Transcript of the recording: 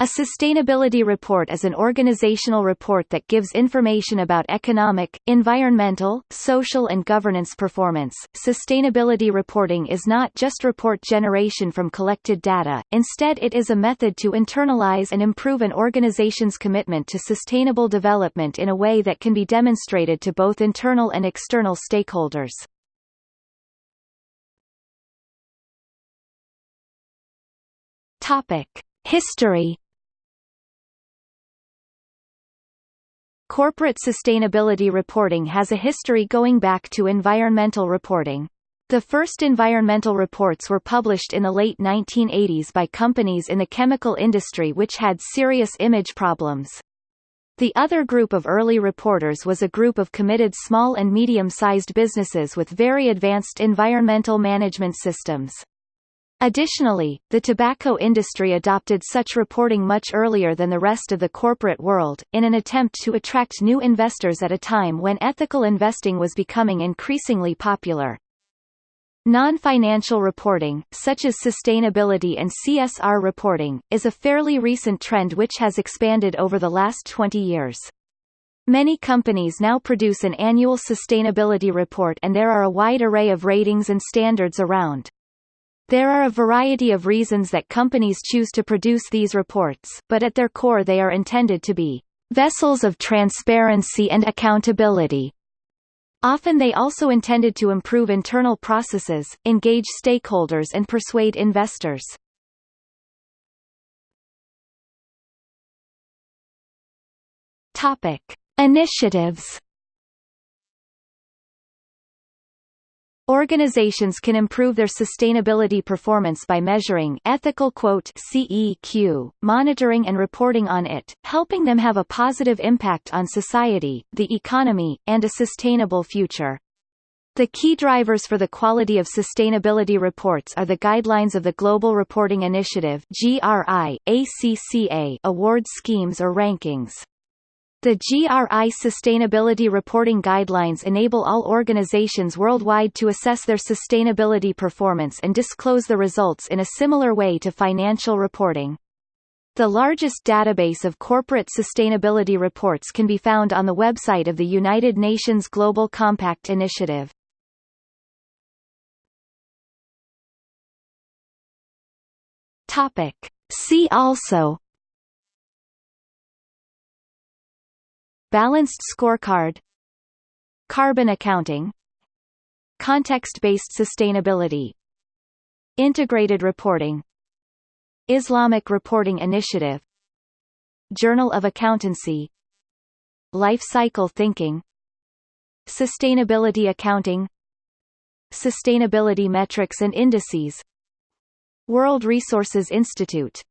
A sustainability report is an organizational report that gives information about economic, environmental, social and governance performance. Sustainability reporting is not just report generation from collected data, instead it is a method to internalize and improve an organization's commitment to sustainable development in a way that can be demonstrated to both internal and external stakeholders. Topic: History Corporate sustainability reporting has a history going back to environmental reporting. The first environmental reports were published in the late 1980s by companies in the chemical industry which had serious image problems. The other group of early reporters was a group of committed small and medium-sized businesses with very advanced environmental management systems. Additionally, the tobacco industry adopted such reporting much earlier than the rest of the corporate world, in an attempt to attract new investors at a time when ethical investing was becoming increasingly popular. Non-financial reporting, such as sustainability and CSR reporting, is a fairly recent trend which has expanded over the last 20 years. Many companies now produce an annual sustainability report and there are a wide array of ratings and standards around. There are a variety of reasons that companies choose to produce these reports, but at their core they are intended to be vessels of transparency and accountability. Often they also intended to improve internal processes, engage stakeholders and persuade investors. Topic: Initiatives Organizations can improve their sustainability performance by measuring ethical quote CEQ, monitoring and reporting on it, helping them have a positive impact on society, the economy, and a sustainable future. The key drivers for the quality of sustainability reports are the guidelines of the Global Reporting Initiative GRI, ACCA award schemes or rankings. The GRI Sustainability Reporting Guidelines enable all organizations worldwide to assess their sustainability performance and disclose the results in a similar way to financial reporting. The largest database of corporate sustainability reports can be found on the website of the United Nations Global Compact Initiative. See also Balanced scorecard. Carbon accounting. Context-based sustainability. Integrated reporting. Islamic Reporting Initiative. Journal of Accountancy. Life cycle thinking. Sustainability accounting. Sustainability metrics and indices. World Resources Institute